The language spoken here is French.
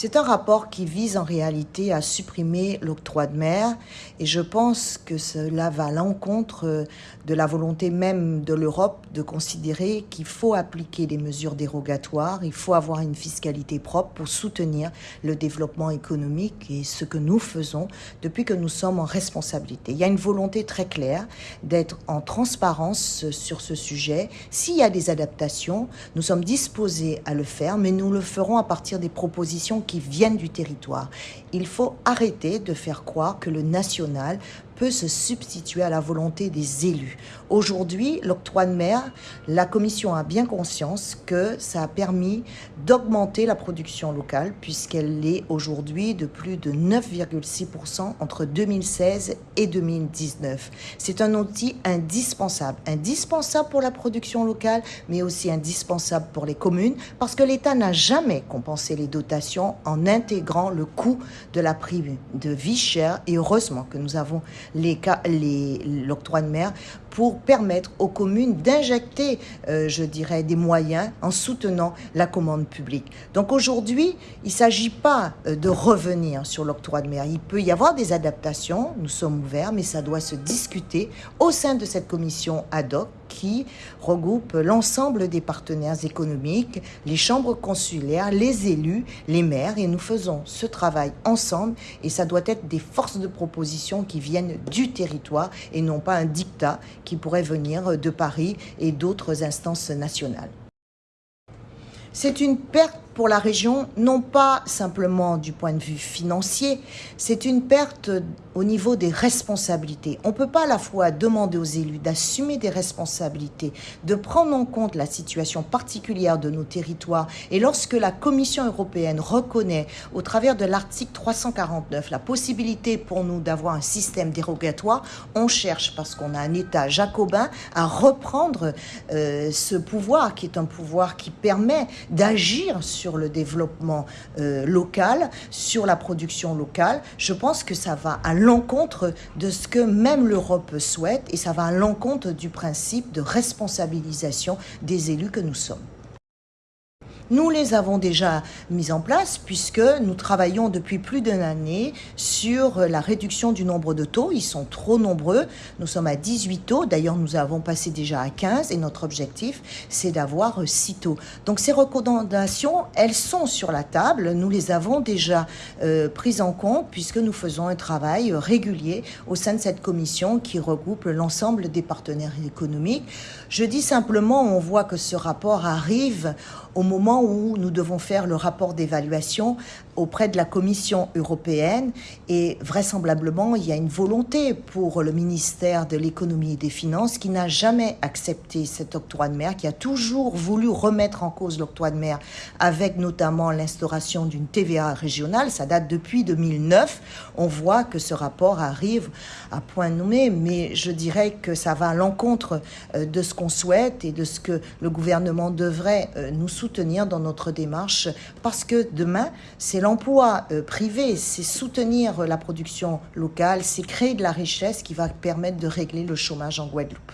C'est un rapport qui vise en réalité à supprimer l'octroi de mer et je pense que cela va à l'encontre de la volonté même de l'Europe de considérer qu'il faut appliquer des mesures dérogatoires, il faut avoir une fiscalité propre pour soutenir le développement économique et ce que nous faisons depuis que nous sommes en responsabilité. Il y a une volonté très claire d'être en transparence sur ce sujet. S'il y a des adaptations, nous sommes disposés à le faire, mais nous le ferons à partir des propositions qui viennent du territoire. Il faut arrêter de faire croire que le national peut se substituer à la volonté des élus. Aujourd'hui, l'octroi de mer, la Commission a bien conscience que ça a permis d'augmenter la production locale puisqu'elle est aujourd'hui de plus de 9,6% entre 2016 et 2019. C'est un outil indispensable, indispensable pour la production locale, mais aussi indispensable pour les communes parce que l'État n'a jamais compensé les dotations en intégrant le coût de la prime de vie chère et heureusement que nous avons l'octroi de mer pour permettre aux communes d'injecter, euh, je dirais, des moyens en soutenant la commande publique. Donc aujourd'hui, il ne s'agit pas euh, de revenir sur l'octroi de mer. Il peut y avoir des adaptations, nous sommes ouverts, mais ça doit se discuter au sein de cette commission ad hoc qui regroupe l'ensemble des partenaires économiques, les chambres consulaires, les élus, les maires, et nous faisons ce travail ensemble, et ça doit être des forces de proposition qui viennent du territoire et non pas un dictat qui pourrait venir de Paris et d'autres instances nationales. C'est une perte pour la région, non pas simplement du point de vue financier, c'est une perte au niveau des responsabilités. On ne peut pas à la fois demander aux élus d'assumer des responsabilités, de prendre en compte la situation particulière de nos territoires. Et lorsque la Commission européenne reconnaît, au travers de l'article 349, la possibilité pour nous d'avoir un système dérogatoire, on cherche, parce qu'on a un État jacobin, à reprendre euh, ce pouvoir, qui est un pouvoir qui permet d'agir sur sur le développement euh, local, sur la production locale, je pense que ça va à l'encontre de ce que même l'Europe souhaite et ça va à l'encontre du principe de responsabilisation des élus que nous sommes. Nous les avons déjà mis en place puisque nous travaillons depuis plus d'une année sur la réduction du nombre de taux. Ils sont trop nombreux. Nous sommes à 18 taux. D'ailleurs, nous avons passé déjà à 15 et notre objectif, c'est d'avoir 6 taux. Donc ces recommandations, elles sont sur la table. Nous les avons déjà euh, prises en compte puisque nous faisons un travail régulier au sein de cette commission qui regroupe l'ensemble des partenaires économiques. Je dis simplement, on voit que ce rapport arrive au moment où nous devons faire le rapport d'évaluation auprès de la Commission européenne et vraisemblablement il y a une volonté pour le ministère de l'économie et des finances qui n'a jamais accepté cet octroi de mer, qui a toujours voulu remettre en cause l'octroi de mer avec notamment l'instauration d'une TVA régionale. Ça date depuis 2009. On voit que ce rapport arrive à point nommé, mais je dirais que ça va à l'encontre euh, de ce qu'on souhaite et de ce que le gouvernement devrait euh, nous soutenir dans notre démarche parce que demain, c'est l'emploi euh, privé, c'est soutenir la production locale, c'est créer de la richesse qui va permettre de régler le chômage en Guadeloupe.